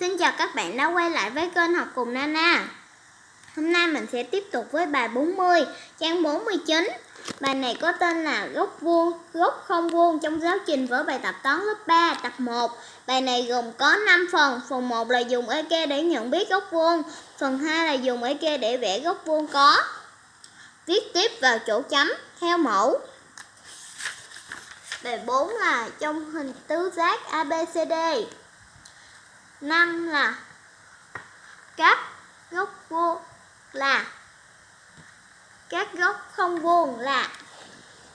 Xin chào các bạn đã quay lại với kênh học cùng Nana. Hôm nay mình sẽ tiếp tục với bài 40, trang 49 Bài này có tên là góc vuông, góc không vuông trong giáo trình vở bài tập toán lớp 3, tập 1 Bài này gồm có 5 phần. Phần 1 là dùng EK để nhận biết góc vuông. Phần 2 là dùng EK để vẽ góc vuông có. Viết tiếp vào chỗ chấm theo mẫu. Bài 4 là trong hình tứ giác ABCD 5 là các góc vuông là. Các góc không vuông là.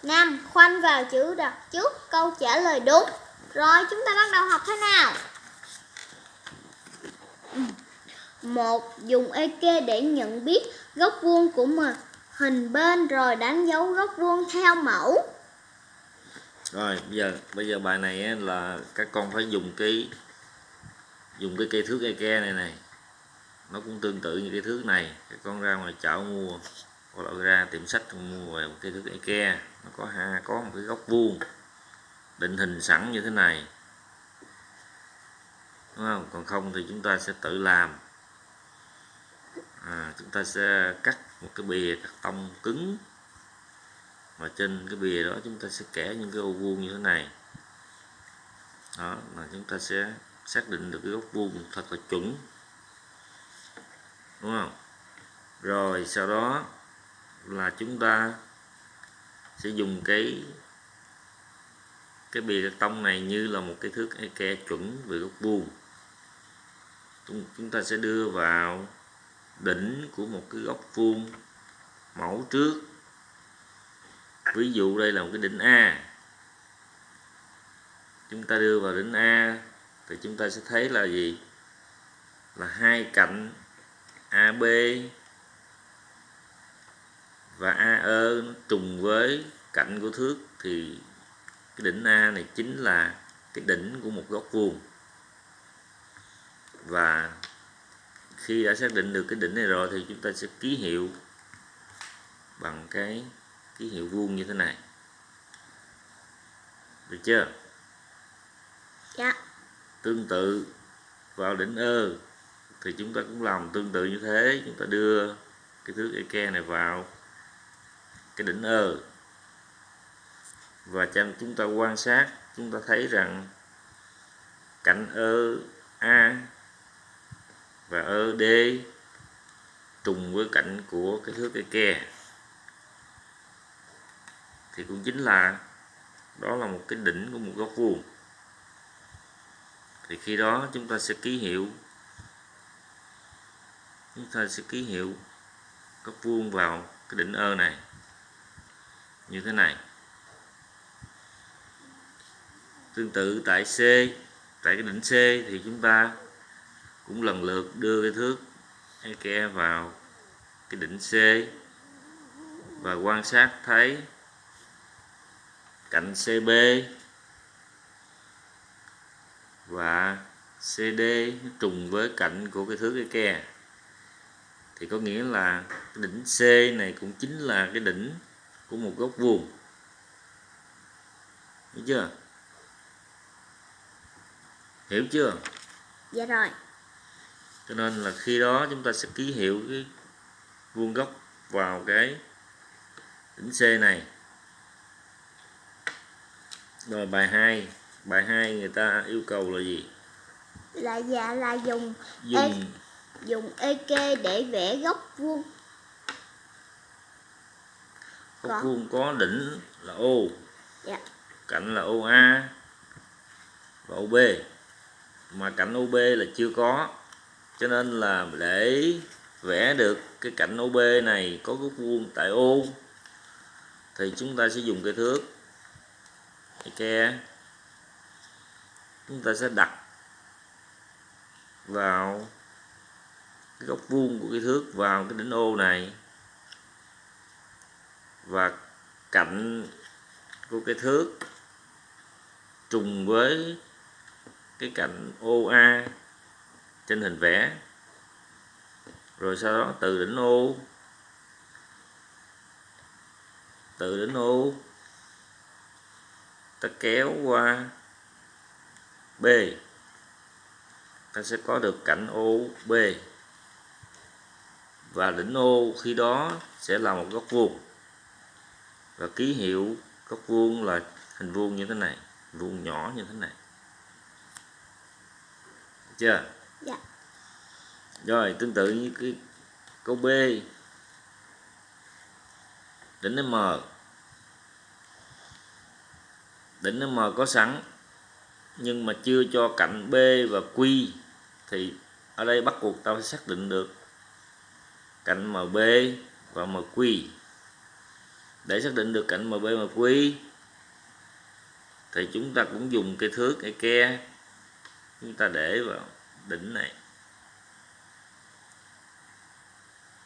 5 khoanh vào chữ, đặt trước câu trả lời đúng. Rồi, chúng ta bắt đầu học thế nào? Một, dùng EK để nhận biết góc vuông của mình hình bên, rồi đánh dấu góc vuông theo mẫu. Rồi, bây giờ bây giờ bài này là các con phải dùng cái dùng cái cây thước Eke này này. Nó cũng tương tự như cái thước này. Các con ra ngoài chợ mua hoặc là ra tiệm sách mua về một cây thước Eke nó có ha có một cái góc vuông định hình sẵn như thế này. Đúng không? Còn không thì chúng ta sẽ tự làm. À, chúng ta sẽ cắt một cái bìa cắt tông cứng. Và trên cái bìa đó chúng ta sẽ kẻ những cái ô vuông như thế này. Đó là chúng ta sẽ xác định được cái góc vuông thật là chuẩn. Đúng không? Rồi, sau đó là chúng ta sẽ dùng cái cái bìa cắt tông này như là một cái thước e ke chuẩn về góc vuông. Chúng ta sẽ đưa vào đỉnh của một cái góc vuông mẫu trước. Ví dụ đây là một cái đỉnh A. Chúng ta đưa vào đỉnh A thì chúng ta sẽ thấy là gì? Là hai cạnh AB và AE trùng với cạnh của thước. Thì cái đỉnh A này chính là cái đỉnh của một góc vuông. Và khi đã xác định được cái đỉnh này rồi thì chúng ta sẽ ký hiệu bằng cái ký hiệu vuông như thế này. Được chưa? Tương tự vào đỉnh ơ, thì chúng ta cũng làm tương tự như thế. Chúng ta đưa cái thước Eke này vào cái đỉnh ơ. Và cho chúng ta quan sát, chúng ta thấy rằng cạnh ơ, A và ơ D trùng với cạnh của cái thước Eke thì cũng chính là đó là một cái đỉnh của một góc vuông thì khi đó chúng ta sẽ ký hiệu. Chúng ta sẽ ký hiệu góc vuông vào cái đỉnh ơ này. Như thế này. Tương tự tại C, tại cái đỉnh C thì chúng ta cũng lần lượt đưa cái thước Eke vào cái đỉnh C và quan sát thấy cạnh CB và CD trùng với cạnh của cái thước cái ke. Thì có nghĩa là cái đỉnh C này cũng chính là cái đỉnh của một góc vuông. Hiểu chưa? Hiểu chưa? Dạ rồi. Cho nên là khi đó chúng ta sẽ ký hiệu cái vuông góc vào cái đỉnh C này. Rồi bài 2 bài 2 người ta yêu cầu là gì? Là dạ là dùng dùng. E, dùng EK để vẽ góc vuông. Góc Có. vuông có đỉnh là O. Dạ. Cạnh là OA và OB mà cạnh OB là chưa có. Cho nên là để vẽ được cái cạnh OB này có góc vuông tại O thì chúng ta sẽ dùng cái thước cái ke chúng ta sẽ đặt vào cái góc vuông của cái thước, vào cái đỉnh ô này. Và cạnh của cái thước trùng với cái cạnh OA trên hình vẽ. Rồi sau đó từ đỉnh ô, từ đỉnh ô ta kéo qua B. Ta sẽ có được cạnh OB và đỉnh O khi đó sẽ là một góc vuông. Và ký hiệu góc vuông là hình vuông như thế này vuông nhỏ như thế này. Được chưa? Dạ. rồi tương tự như cái câu B. Đỉnh M. Đỉnh M có sẵn nhưng mà chưa cho cạnh B và Q thì ở đây bắt buộc ta phải xác định được cạnh MB và MQ để xác định được cạnh MB MQ thì chúng ta cũng dùng cái thước cái ke chúng ta để vào đỉnh này.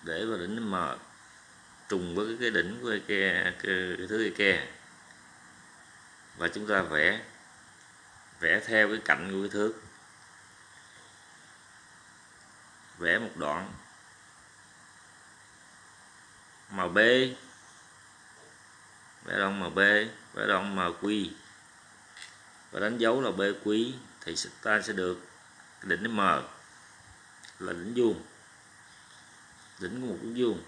Để vào đỉnh M trùng với cái đỉnh của cái, ke, cái, cái thước cái ke. Và chúng ta vẽ vẽ theo cái cạnh của cái thước. Vẽ một đoạn. Màu B. Vẽ đoạn màu B, vẽ đoạn màu MQ và đánh dấu là BQ thì ta sẽ được đỉnh M là đỉnh vuông. Đỉnh của một cái vuông.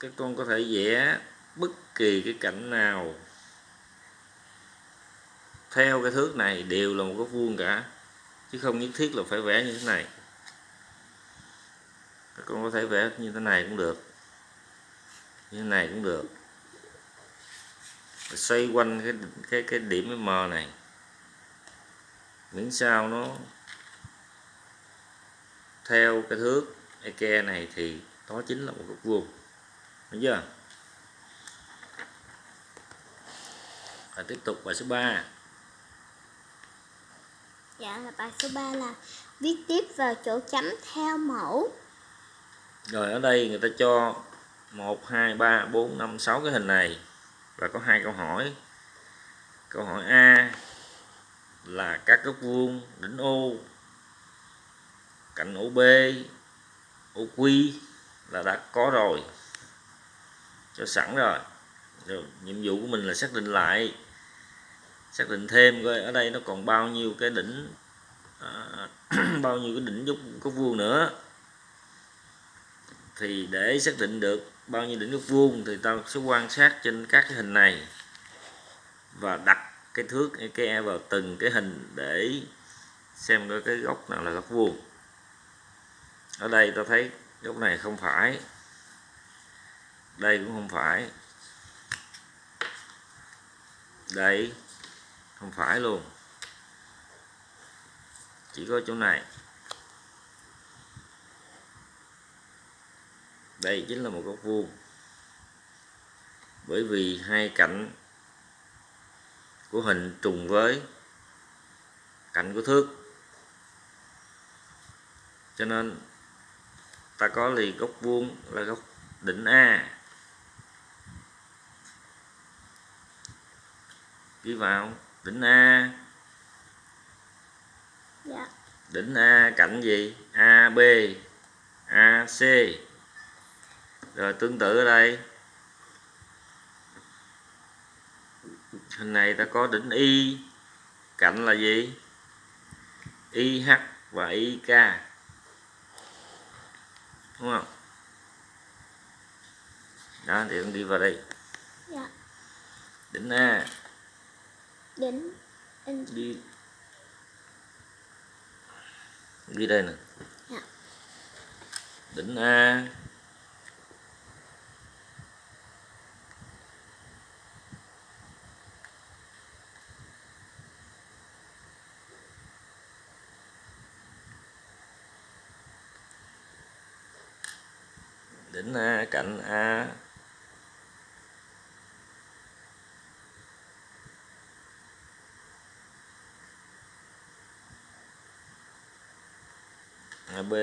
Các con có thể vẽ bất kỳ cái cạnh nào theo cái thước này đều là một góc vuông cả, chứ không nhất thiết là phải vẽ như thế này. Các con có thể vẽ như thế này cũng được, như thế này cũng được. Xoay quanh cái cái cái điểm M này, miễn sao nó theo cái thước Eke này thì đó chính là một góc vuông. Đúng chưa? Và tiếp tục bài số 3 Dạ là bài số 3 là viết tiếp vào chỗ chấm theo mẫu. rồi, ở đây người ta cho 1 2 3 4 5 6 cái hình này. Và có hai câu hỏi. Câu hỏi A là các góc vuông đỉnh O cạnh OB OQ là đã có rồi. Cho sẵn rồi. Rồi, nhiệm vụ của mình là xác định lại xác định thêm coi ở đây nó còn bao nhiêu cái đỉnh à, bao nhiêu cái đỉnh dốc góc vuông nữa. Thì để xác định được bao nhiêu đỉnh góc vuông thì tao sẽ quan sát trên các cái hình này và đặt cái thước cái e vào từng cái hình để xem coi cái góc nào là góc vuông. Ở đây tao thấy góc này không phải đây cũng không phải. Đây không phải luôn. Chỉ có chỗ này. Đây chính là một góc vuông. Bởi vì hai cạnh của hình trùng với cạnh của thước. Cho nên ta có liền góc vuông là góc đỉnh A. Ghi vào đỉnh A. Dạ. đỉnh A cạnh gì? AB AC rồi tương tự ở đây. Hình này ta có đỉnh Y cạnh là gì? IH và IK đúng không? Đó thì con đi vào đây. Dạ. đỉnh A Đỉnh in đi. Đi đây nè. Dạ. đỉnh A. Đỉnh A cạnh A AB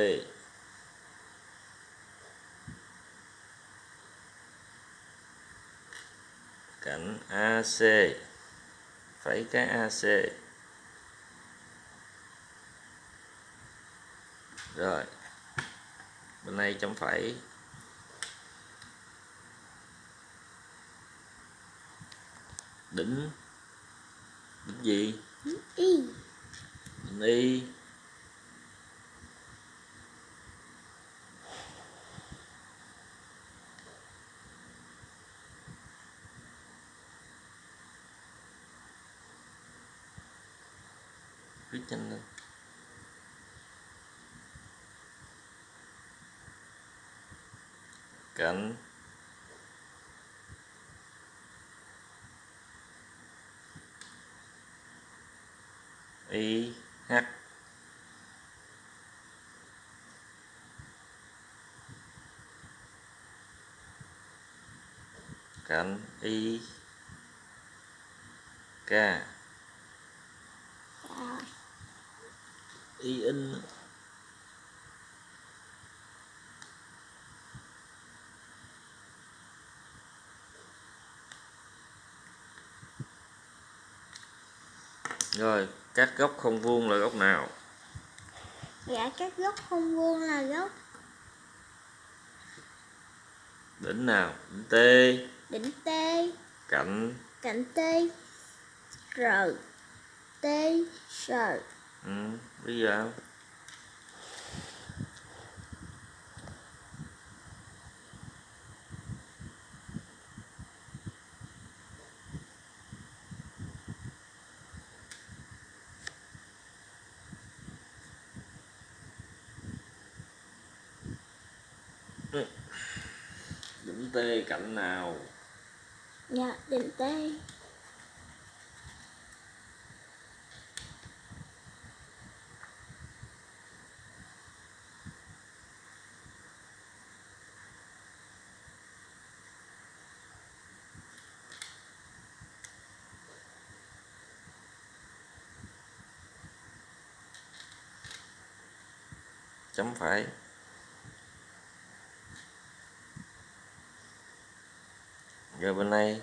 cạnh AC phẩy cái AC rồi. Bên này chấm phẩy. Đỉnh. Đỉnh gì? Y. y cạnh y h. Cạnh y. K. Y in rồi các góc không vuông là góc nào? Dạ các góc không vuông là góc đỉnh nào? Đỉnh t. Đỉnh T, cạnh? Cạnh T, R, T, R. ừ, bây giờ đỉnh t cạnh nào Dạ đỉnh T. chấm phải rồi bên này